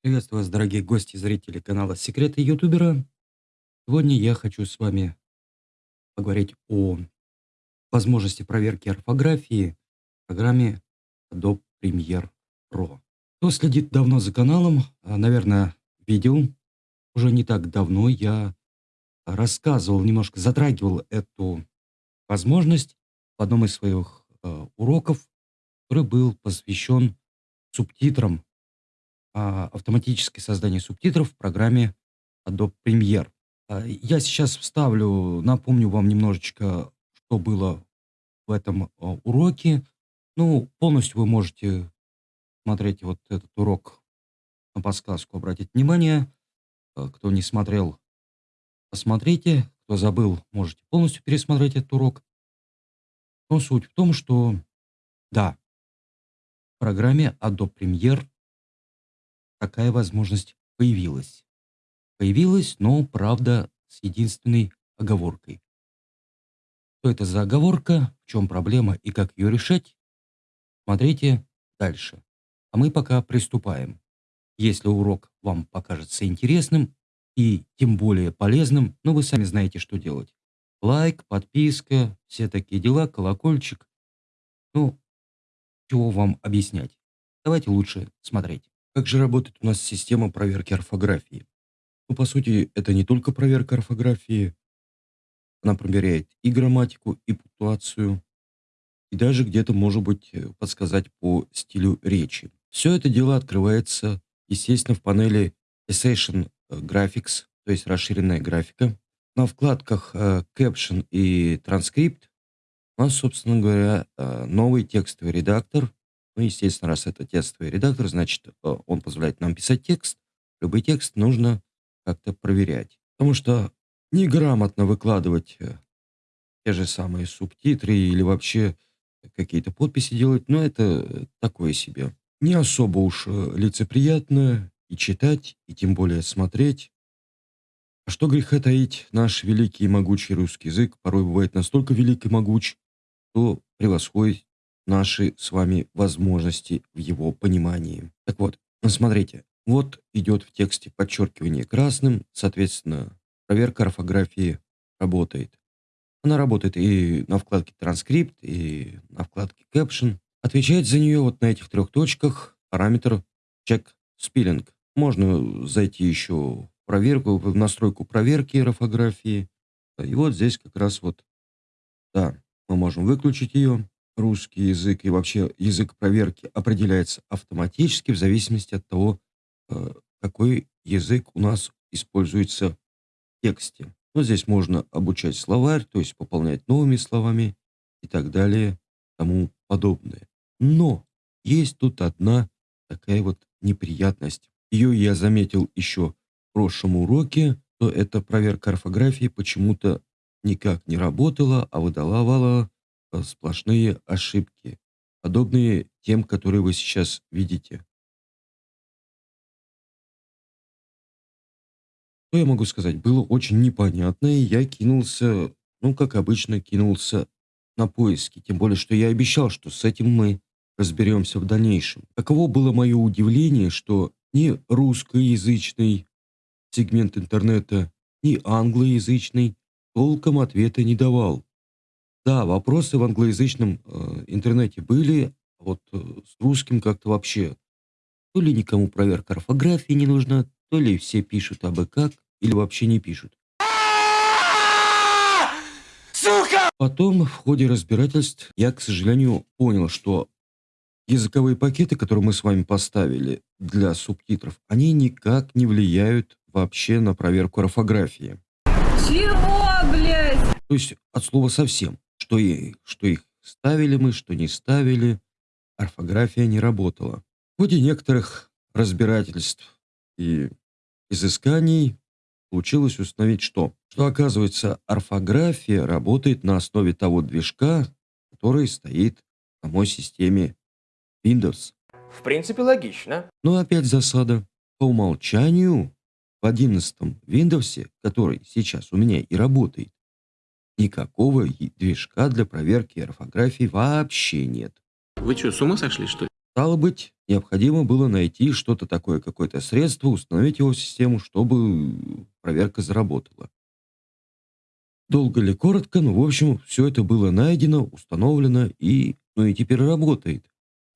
Приветствую вас, дорогие гости и зрители канала Секреты Ютубера. Сегодня я хочу с вами поговорить о возможности проверки орфографии в программе Adobe Premiere Pro. Кто следит давно за каналом, а, наверное, видел, уже не так давно я рассказывал, немножко затрагивал эту возможность в одном из своих э, уроков, который был посвящен субтитрам а, автоматическое создание субтитров в программе Adobe Premiere. А, я сейчас вставлю, напомню вам немножечко, что было в этом а, уроке. Ну, полностью вы можете смотреть вот этот урок на подсказку, обратить внимание. Кто не смотрел, посмотрите. Кто забыл, можете полностью пересмотреть этот урок. Но суть в том, что, да, в программе Adobe Premiere такая возможность появилась. Появилась, но, правда, с единственной оговоркой. Что это за оговорка, в чем проблема и как ее решать, смотрите дальше. А мы пока приступаем. Если урок вам покажется интересным и тем более полезным, ну вы сами знаете, что делать. Лайк, подписка, все такие дела, колокольчик. Ну, чего вам объяснять. Давайте лучше смотреть. Как же работает у нас система проверки орфографии? Ну, по сути, это не только проверка орфографии. Она проверяет и грамматику, и пунктуацию, и даже где-то, может быть, э, подсказать по стилю речи. Все это дело открывается, естественно, в панели Essential Graphics, то есть расширенная графика. На вкладках э, Caption и Transcript у нас, собственно говоря, э, новый текстовый редактор, ну, естественно, раз это текстовый редактор, значит, э, он позволяет нам писать текст. Любой текст нужно как-то проверять. Потому что неграмотно выкладывать э, те же самые субтитры или вообще какие-то подписи делать, ну, это такое себе. Не особо уж э, лицеприятно и читать, и тем более смотреть. А что греха таить, наш великий и могучий русский язык порой бывает настолько велик и могуч, что превосходит наши с вами возможности в его понимании. Так вот, смотрите, вот идет в тексте подчеркивание красным, соответственно, проверка орфографии работает. Она работает и на вкладке транскрипт, и на вкладке caption. Отвечает за нее вот на этих трех точках параметр check spelling. Можно зайти еще в проверку, в настройку проверки орфографии. И вот здесь как раз вот, да, мы можем выключить ее русский язык и вообще язык проверки определяется автоматически в зависимости от того, э, какой язык у нас используется в тексте. Вот здесь можно обучать словарь, то есть пополнять новыми словами и так далее, тому подобное. Но есть тут одна такая вот неприятность. Ее я заметил еще в прошлом уроке, то эта проверка орфографии почему-то никак не работала, а выдавала сплошные ошибки, подобные тем, которые вы сейчас видите. Что я могу сказать? Было очень непонятно, и я кинулся, ну, как обычно, кинулся на поиски. Тем более, что я обещал, что с этим мы разберемся в дальнейшем. Каково было мое удивление, что ни русскоязычный сегмент интернета, ни англоязычный толком ответа не давал. Да, вопросы в англоязычном э, интернете были, а вот э, с русским как-то вообще то ли никому проверка орфографии не нужна, то ли все пишут абы как, или вообще не пишут. Сука! Потом, в ходе разбирательств, я, к сожалению, понял, что языковые пакеты, которые мы с вами поставили для субтитров, они никак не влияют вообще на проверку орфографии. Чего, блядь? То есть от слова совсем что, и, что их ставили мы, что не ставили, орфография не работала. В ходе некоторых разбирательств и изысканий получилось установить что? Что оказывается орфография работает на основе того движка, который стоит в самой системе Windows. В принципе, логично. Но опять засада. По умолчанию в 11 Windows, который сейчас у меня и работает, Никакого движка для проверки орфографии вообще нет. Вы что, с ума сошли, что ли? Стало быть, необходимо было найти что-то такое, какое-то средство, установить его в систему, чтобы проверка заработала. Долго ли, коротко, ну, в общем, все это было найдено, установлено и, ну, и теперь работает.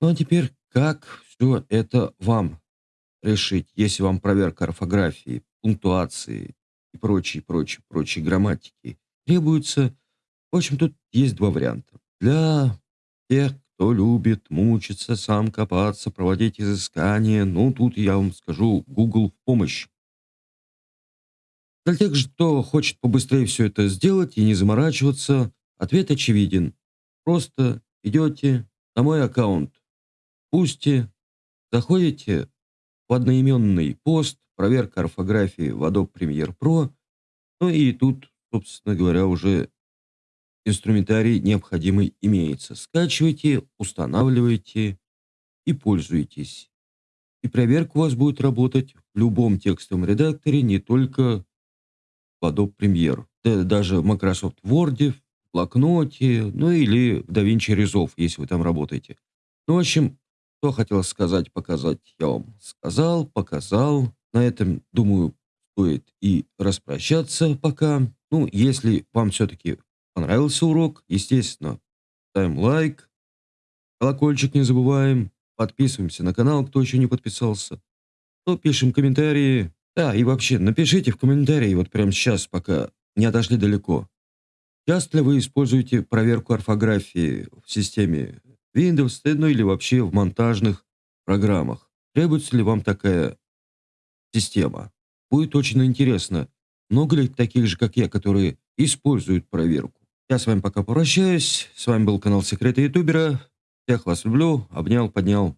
Ну, а теперь как все это вам решить, если вам проверка орфографии, пунктуации и прочей, прочей, прочей грамматики требуется? В общем, тут есть два варианта. Для тех, кто любит мучиться, сам копаться, проводить изыскания, ну, тут я вам скажу, Google в помощь. Для тех кто хочет побыстрее все это сделать и не заморачиваться, ответ очевиден. Просто идете на мой аккаунт, пусти, заходите в одноименный пост, проверка орфографии в Adobe Premiere Pro, ну и тут, собственно говоря, уже инструментарий необходимый имеется. Скачивайте, устанавливайте и пользуйтесь. И проверка у вас будет работать в любом текстовом редакторе, не только в Adobe Premiere. Да, даже в Microsoft Word, в блокноте, ну или в DaVinci Resolve, если вы там работаете. Ну, в общем, что хотел сказать, показать, я вам сказал, показал. На этом, думаю, стоит и распрощаться пока. Ну, если вам все-таки понравился урок, естественно, ставим лайк, колокольчик не забываем, подписываемся на канал, кто еще не подписался. Ну, пишем комментарии. Да, и вообще, напишите в комментарии вот прямо сейчас, пока не отошли далеко. Часто ли вы используете проверку орфографии в системе Windows, ну или вообще в монтажных программах? Требуется ли вам такая система? Будет очень интересно. Много ли таких же, как я, которые используют проверку? Я с вами пока прощаюсь. С вами был канал Секреты Ютубера. Всех вас люблю. Обнял, поднял.